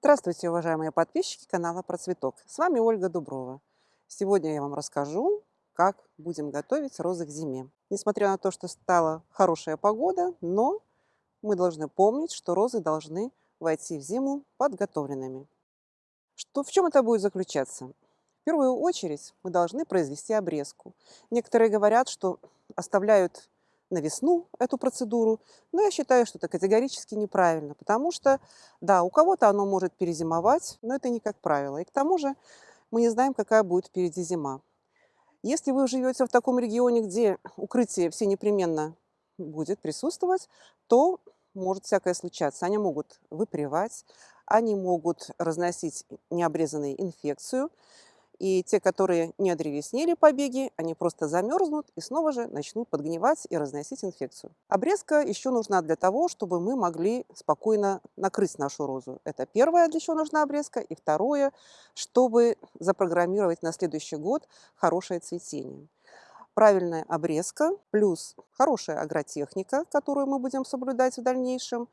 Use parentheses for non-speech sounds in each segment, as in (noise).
Здравствуйте, уважаемые подписчики канала Про Цветок. С вами Ольга Дуброва. Сегодня я вам расскажу, как будем готовить розы к зиме. Несмотря на то, что стала хорошая погода, но мы должны помнить, что розы должны войти в зиму подготовленными. Что, в чем это будет заключаться? В первую очередь мы должны произвести обрезку. Некоторые говорят, что оставляют на весну эту процедуру, но я считаю, что это категорически неправильно, потому что, да, у кого-то оно может перезимовать, но это не как правило. И к тому же мы не знаем, какая будет впереди зима. Если вы живете в таком регионе, где укрытие все непременно будет присутствовать, то может всякое случаться. Они могут выпривать, они могут разносить необрезанную инфекцию, и те, которые не одревеснели побеги, они просто замерзнут и снова же начнут подгнивать и разносить инфекцию. Обрезка еще нужна для того, чтобы мы могли спокойно накрыть нашу розу. Это первое, для чего нужна обрезка. И второе, чтобы запрограммировать на следующий год хорошее цветение правильная обрезка плюс хорошая агротехника, которую мы будем соблюдать в дальнейшем,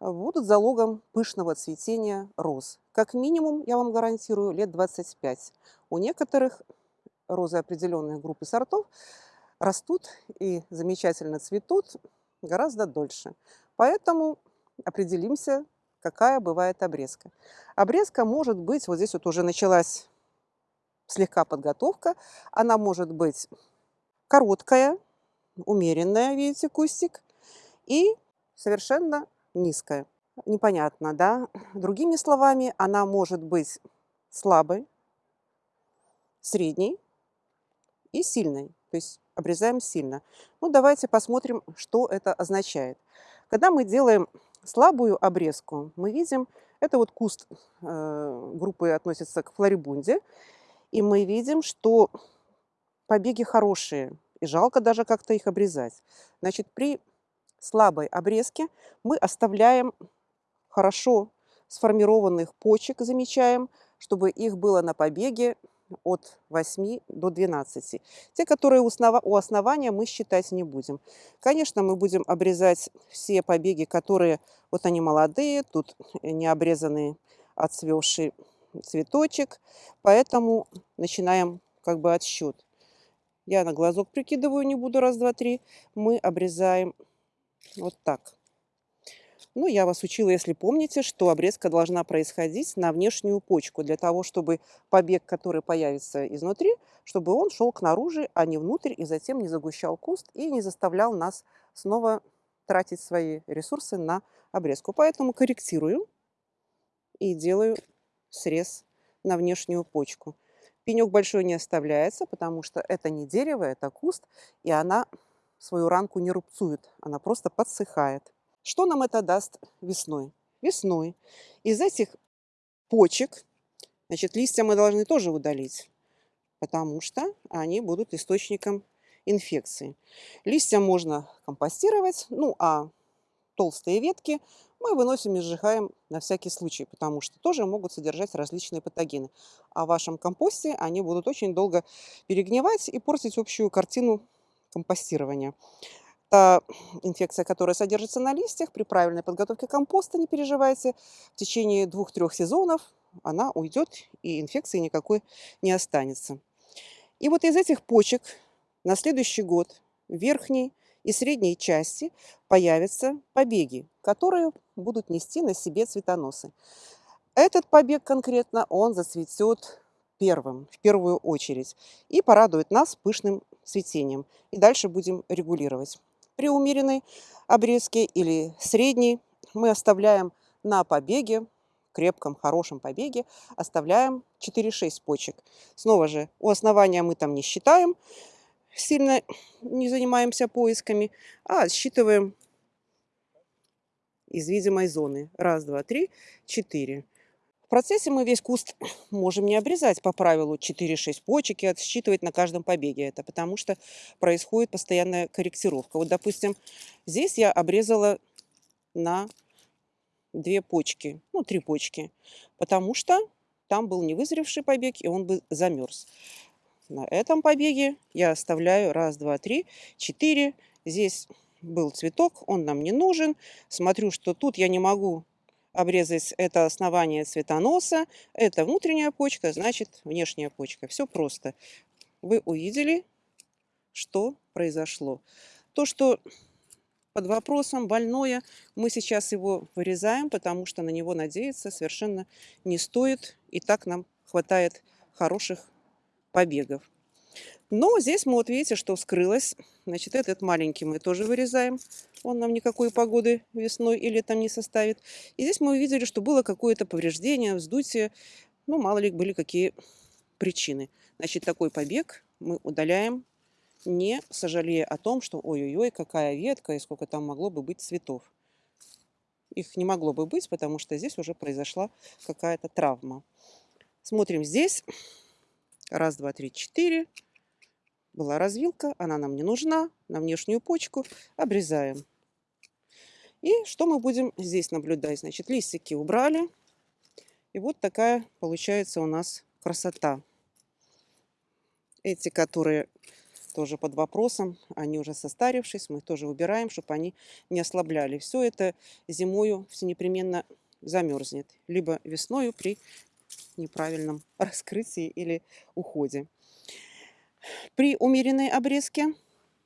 будут залогом пышного цветения роз. Как минимум, я вам гарантирую, лет 25. У некоторых розы определенной группы сортов растут и замечательно цветут гораздо дольше. Поэтому определимся, какая бывает обрезка. Обрезка может быть, вот здесь вот уже началась слегка подготовка, она может быть короткая, умеренная, видите, кустик, и совершенно низкая. Непонятно, да? Другими словами, она может быть слабой, средней и сильной. То есть обрезаем сильно. Ну, давайте посмотрим, что это означает. Когда мы делаем слабую обрезку, мы видим, это вот куст э, группы относится к флорибунде, и мы видим, что побеги хорошие, и жалко даже как-то их обрезать. Значит, при слабой обрезки мы оставляем хорошо сформированных почек, замечаем, чтобы их было на побеге от 8 до 12. Те, которые у, основа, у основания, мы считать не будем. Конечно, мы будем обрезать все побеги, которые, вот они молодые, тут не обрезанный отцвевший цветочек, поэтому начинаем как бы отсчет. Я на глазок прикидываю, не буду раз, два, три. Мы обрезаем вот так. Ну, я вас учила, если помните, что обрезка должна происходить на внешнюю почку, для того, чтобы побег, который появится изнутри, чтобы он шел к наружу, а не внутрь, и затем не загущал куст и не заставлял нас снова тратить свои ресурсы на обрезку. Поэтому корректирую и делаю срез на внешнюю почку. Пенек большой не оставляется, потому что это не дерево, это куст, и она свою ранку не рубцует, она просто подсыхает. Что нам это даст весной? Весной из этих почек, значит, листья мы должны тоже удалить, потому что они будут источником инфекции. Листья можно компостировать, ну а толстые ветки мы выносим и сжигаем на всякий случай, потому что тоже могут содержать различные патогены. А в вашем компосте они будут очень долго перегнивать и портить общую картину компостирования. Та инфекция, которая содержится на листьях, при правильной подготовке компоста, не переживайте, в течение двух-трех сезонов она уйдет и инфекции никакой не останется. И вот из этих почек на следующий год в верхней и средней части появятся побеги, которые будут нести на себе цветоносы. Этот побег конкретно, он зацветет первым, в первую очередь, и порадует нас пышным цветением. И дальше будем регулировать. При умеренной обрезке или средней мы оставляем на побеге, крепком, хорошем побеге, оставляем 4-6 почек. Снова же, у основания мы там не считаем, сильно не занимаемся поисками, а считываем из видимой зоны. Раз, два, три, четыре. Процессе мы весь куст (clears throat) можем не обрезать по правилу 4-6 почек и отсчитывать на каждом побеге это, потому что происходит постоянная корректировка. Вот, допустим, здесь я обрезала на две почки, ну, три почки, потому что там был невызревший побег, и он бы замерз. На этом побеге я оставляю раз, два, три, четыре. Здесь был цветок, он нам не нужен. Смотрю, что тут я не могу обрезать это основание цветоноса, это внутренняя почка, значит внешняя почка. Все просто. Вы увидели, что произошло. То, что под вопросом больное, мы сейчас его вырезаем, потому что на него надеяться совершенно не стоит. И так нам хватает хороших побегов. Но здесь мы вот видите, что вскрылось. Значит, этот маленький мы тоже вырезаем. Он нам никакой погоды весной или летом не составит. И здесь мы увидели, что было какое-то повреждение, вздутие. Ну, мало ли были какие причины. Значит, такой побег мы удаляем, не сожалея о том, что ой-ой-ой, какая ветка и сколько там могло бы быть цветов. Их не могло бы быть, потому что здесь уже произошла какая-то травма. Смотрим здесь. Раз, два, три, четыре была развилка, она нам не нужна, на внешнюю почку обрезаем. И что мы будем здесь наблюдать? Значит, листики убрали. И вот такая получается у нас красота. Эти, которые тоже под вопросом, они уже состарившись, мы тоже убираем, чтобы они не ослабляли. Все это зимою все непременно замерзнет, либо весною при неправильном раскрытии или уходе. При умеренной обрезке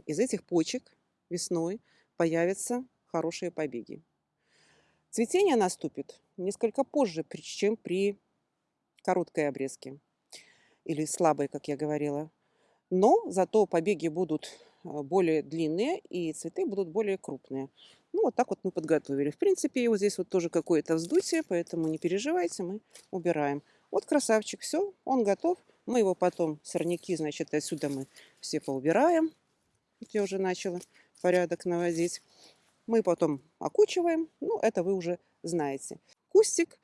из этих почек весной появятся хорошие побеги. Цветение наступит несколько позже, чем при короткой обрезке или слабой, как я говорила. Но зато побеги будут а, более длинные и цветы будут более крупные. Ну, вот так вот мы подготовили. В принципе, вот здесь вот тоже какое-то вздутие, поэтому не переживайте, мы убираем. Вот красавчик, все, он готов. Мы его потом, сорняки, значит, отсюда мы все поубираем. Вот я уже начала порядок наводить. Мы потом окучиваем. Ну, это вы уже знаете. Кустик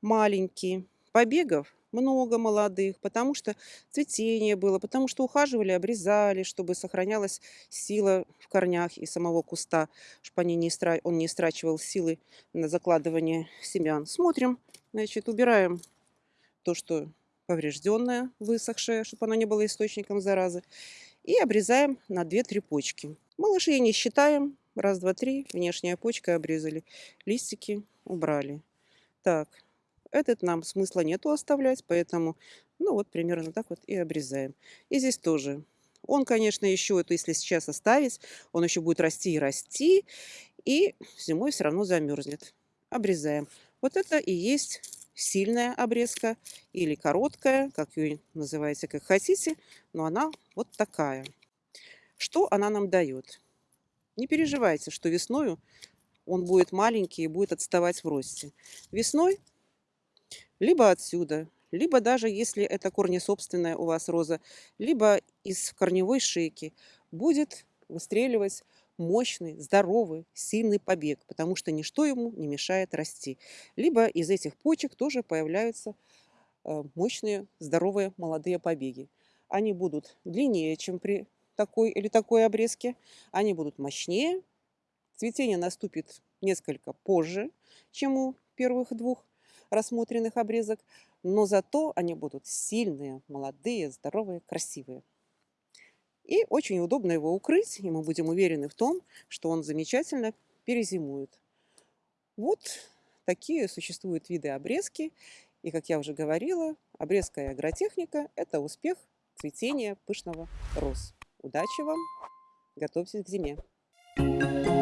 маленький. Побегов много молодых, потому что цветение было, потому что ухаживали, обрезали, чтобы сохранялась сила в корнях и самого куста, чтобы не истра... он не истрачивал силы на закладывание семян. Смотрим, значит, убираем то, что поврежденная, высохшая, чтобы она не была источником заразы. И обрезаем на 2-3 почки. Малышей не считаем. Раз, два, три. Внешняя почка обрезали. Листики убрали. Так, этот нам смысла нету оставлять, поэтому, ну вот примерно так вот и обрезаем. И здесь тоже. Он, конечно, еще, это если сейчас оставить, он еще будет расти и расти, и зимой все равно замерзнет. Обрезаем. Вот это и есть сильная обрезка или короткая, как ее называете, как хотите, но она вот такая. Что она нам дает? Не переживайте, что весною он будет маленький и будет отставать в росте. Весной либо отсюда, либо даже если это корнесобственная у вас роза, либо из корневой шейки будет выстреливать мощный, здоровый, сильный побег, потому что ничто ему не мешает расти. Либо из этих почек тоже появляются э, мощные, здоровые молодые побеги. Они будут длиннее, чем при такой или такой обрезке. Они будут мощнее. Цветение наступит несколько позже, чем у первых двух рассмотренных обрезок. Но зато они будут сильные, молодые, здоровые, красивые. И очень удобно его укрыть, и мы будем уверены в том, что он замечательно перезимует. Вот такие существуют виды обрезки. И, как я уже говорила, обрезка и агротехника – это успех цветения пышного роз. Удачи вам! Готовьтесь к зиме! Thank you.